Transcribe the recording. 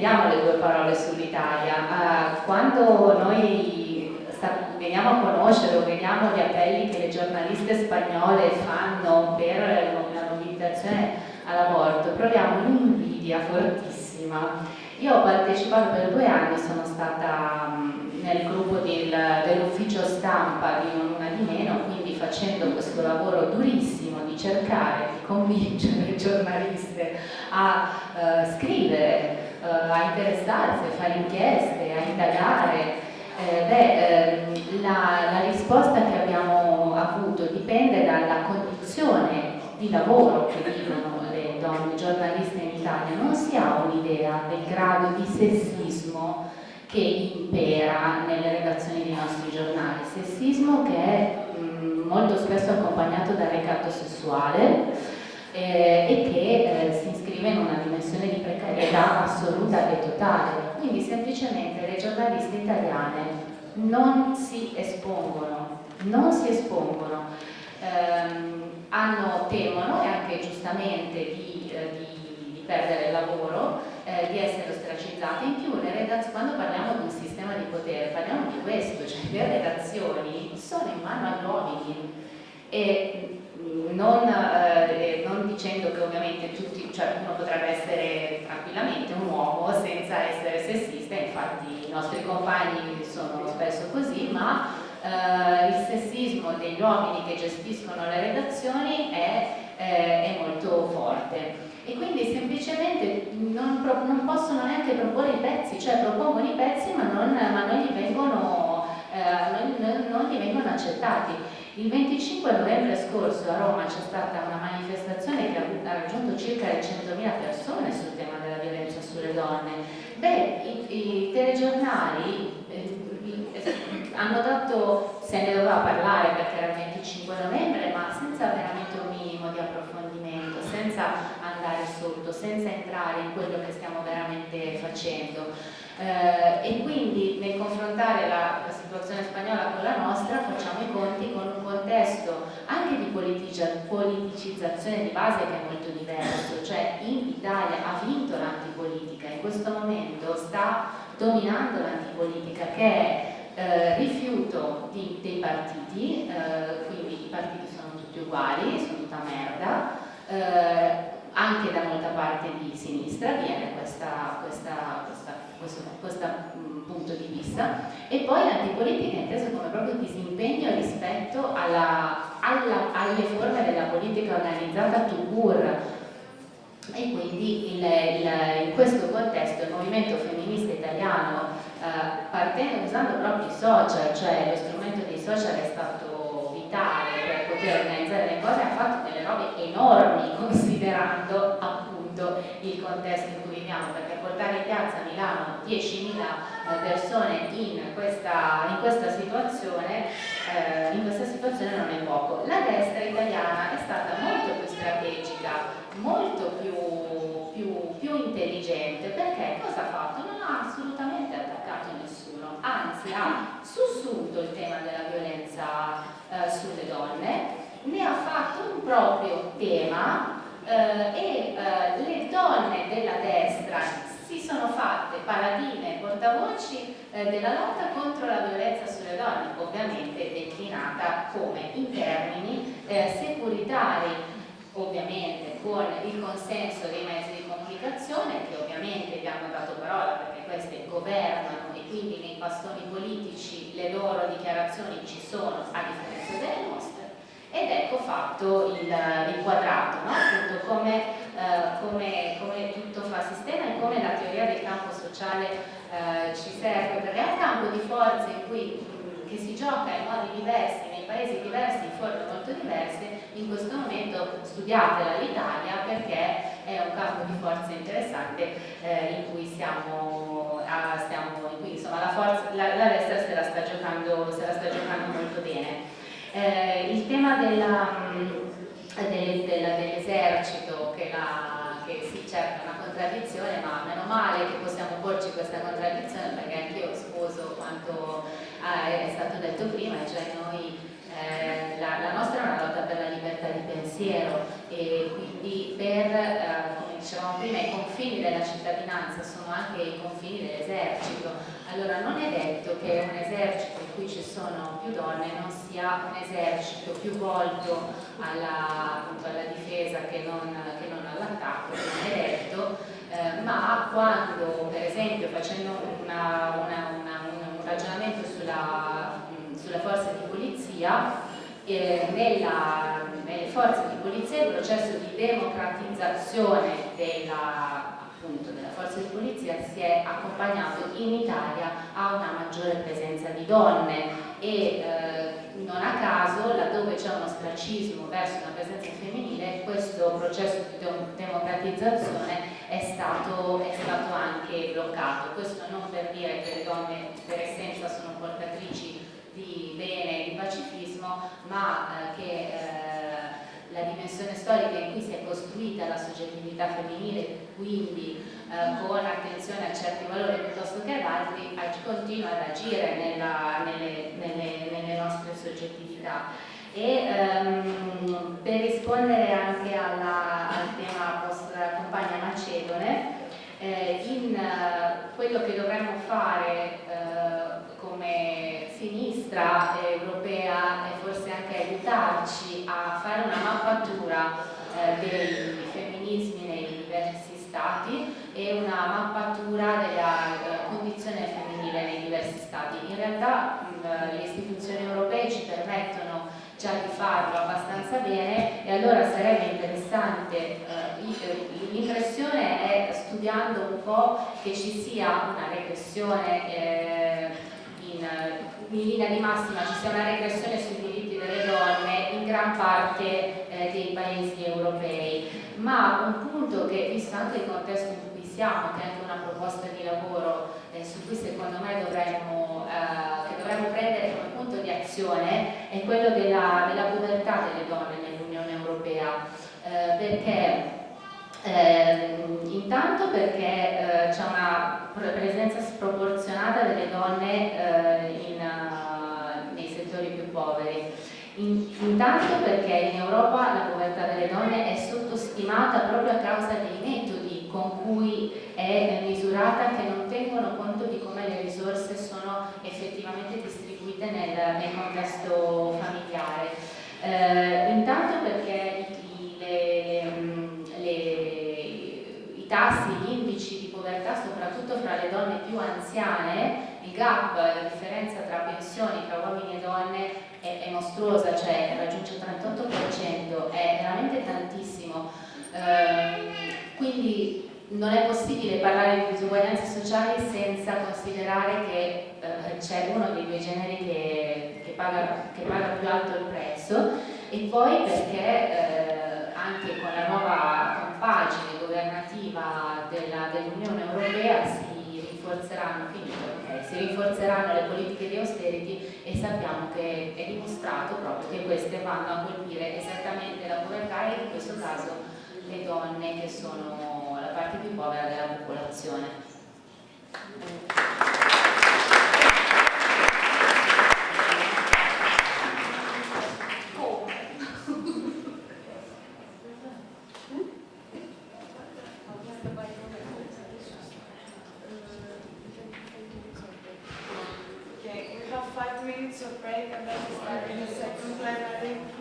intendiamo le due parole sull'Italia. Uh, quando noi veniamo a conoscere o vediamo gli appelli che le giornaliste spagnole fanno per la mobilitazione all'aborto, proviamo un'invidia fortissima. Io ho partecipato per due anni, sono stata nel gruppo del, dell'ufficio stampa di Non Una di Meno, quindi facendo questo lavoro durissimo di cercare di convincere le giornaliste a uh, scrivere, uh, a interessarsi, a fare inchieste, a indagare eh, beh, ehm, la, la, risposta che abbiamo avuto dipende dalla condizione di lavoro che vivono le donne giornaliste in Italia. Non si ha un'idea del grado di sessismo che impera nelle redazioni dei nostri giornali. Sessismo che è mh, mm, molto spesso accompagnato dal ricatto sessuale eh, e che eh, si iscrive in una dimensione di precarietà assoluta e totale quindi semplicemente le giornaliste italiane non si espongono, non si espongono, ehm, hanno, temono e anche giustamente di, eh, di, di perdere il lavoro, eh, di essere ostracizzate. In più, quando parliamo di un sistema di potere, parliamo di questo, cioè le redazioni sono in mano agli uomini e eh, non, ovviamente tutti, cioè uno potrebbe essere tranquillamente un uomo senza essere sessista, infatti i nostri compagni sono spesso così, ma eh, il sessismo degli uomini che gestiscono le redazioni è, eh, è molto forte e quindi semplicemente non, non, possono neanche proporre i pezzi, cioè propongono i pezzi ma non, ma non, gli, vengono, eh, non gli vengono accettati. Il 25 novembre scorso a Roma c'è stata una manifestazione che ha raggiunto circa 100.000 persone sul tema della violenza sulle donne. Beh, i, i telegiornali eh, hanno dato, se ne doveva parlare perché era il 25 novembre, ma senza veramente un minimo di approfondimento, senza andare sotto, senza entrare in quello che stiamo veramente facendo. Eh, e quindi nel confrontare la, la, situazione spagnola con la nostra facciamo i conti con un contesto anche di politicizzazione di base che è molto diverso, cioè in Italia ha vinto l'antipolitica, in questo momento sta dominando l'antipolitica che è eh, rifiuto di, dei partiti, eh, quindi i partiti sono tutti uguali, sono tutta merda, eh, anche da molta parte di sinistra viene questa, questa, questa, questo, questo mm, punto di vista. E poi l'antipolitica è inteso come proprio disimpegno rispetto alla, alla, alle forme della politica organizzata to pur e quindi il, il, in questo contesto il movimento femminista italiano eh, partendo usando proprio i social, cioè lo strumento dei social è stato vitale per poter organizzare le cose, ha fatto delle robe enormi considerando il contesto in cui viviamo, perché portare in piazza a Milano 10.000 eh, persone in questa, in questa situazione eh, in questa situazione non è poco. La destra italiana è stata molto più strategica, molto più, più, più intelligente, perché cosa ha fatto? Non ha assolutamente attaccato nessuno, anzi ha sussunto il tema della violenza eh, sulle donne, ne ha fatto un proprio tema eh, e eh, le donne della destra si sono fatte paladine e portavoci eh, della lotta contro la violenza sulle donne, ovviamente declinata come in termini eh, securitari, ovviamente con il consenso dei mezzi di comunicazione che ovviamente vi hanno dato parola perché queste governano e quindi nei bastoni politici le loro dichiarazioni ci sono a differenza delle nostre ed ecco fatto il, il quadrato, no? appunto come, eh, come, come, tutto fa sistema e come la teoria del campo sociale eh, ci serve, perché è un campo di forze in cui, che si gioca in modi diversi, nei paesi diversi, in forme molto diverse, in questo momento studiatela l'Italia perché è un campo di forze interessante eh, in cui siamo, ah, stiamo, in cui insomma la, forza, la, la destra se la sta giocando, la sta giocando molto bene. Eh, il tema mm, dell'esercito che, che si cerca una contraddizione, ma meno male che possiamo porci questa contraddizione perché anch'io sposo quanto eh, è stato detto prima, cioè noi eh, la, la, nostra è una lotta per la libertà di pensiero e quindi per, eh, come dicevamo prima, i confini della cittadinanza sono anche i confini dell'esercito, allora non è detto che un esercito in cui ci sono donne non sia un esercito più volto alla, alla difesa che non, che non all'attacco, è detto, eh, ma quando per esempio facendo una, una, una, un ragionamento sulla, sulla forza di polizia, eh, nella, nelle forze di polizia il processo di democratizzazione della, appunto, della forza di polizia si è accompagnato in Italia a una maggiore presenza di donne. E eh, non a caso laddove c'è uno stracismo verso una presenza femminile questo processo di democratizzazione è stato, è stato anche bloccato. Questo non per dire che le donne per essenza sono portatrici di bene e di pacifismo ma eh, che eh, la dimensione storica in cui si è costruita la soggettività femminile, quindi eh, con attenzione a certi valori piuttosto che ad altri, continua ad agire nella, nelle, nelle, nelle, nostre soggettività. E ehm, per rispondere anche alla, al tema vostra compagna Macedone, eh, in uh, quello che dovremmo fare uh, come sinistra europea e forse anche aiutarci a fare una mappatura uh, dei femminismi nei diversi stati e una mappatura della condizione femminile nei diversi stati. In realtà le istituzioni europee ci permettono già di farlo abbastanza bene e allora sarebbe interessante, eh, l'impressione è studiando un po' che ci sia una regressione eh, in, in, linea di massima, ci sia una regressione sui diritti delle donne in gran parte dei paesi europei, ma un punto che visto anche il contesto in cui siamo, che è anche una proposta di lavoro eh, su cui secondo me dovremmo, eh, dovremmo prendere come punto di azione è quello della, della povertà delle donne nell'Unione Europea, eh, perché eh, intanto perché eh, c'è una presenza sproporzionata delle donne eh, in, uh, nei settori più poveri. In, intanto perché in Europa la povertà delle donne è sottostimata proprio a causa dei metodi con cui è misurata che non tengono conto di come le risorse sono effettivamente distribuite nel, nel contesto familiare. Eh, intanto perché i, le, le, i tassi, gli indici di povertà, soprattutto fra le donne più anziane, il gap, la differenza tra pensioni tra uomini e donne è, è mostruosa, cioè raggiunge il 38%, è veramente tantissimo. Eh, quindi non è possibile parlare di disuguaglianze sociali senza considerare che eh, c'è uno dei due generi che, che, paga, che, paga, più alto il prezzo e poi perché eh, anche con la nuova compagine governativa dell'Unione dell Europea si rinforzeranno, finito, okay, si rinforzeranno le politiche di austerity e sappiamo che è dimostrato proprio che queste vanno a colpire esattamente la povertà e in questo caso le donne che sono la parte più povera della popolazione. Of break and then we start in the second plenary.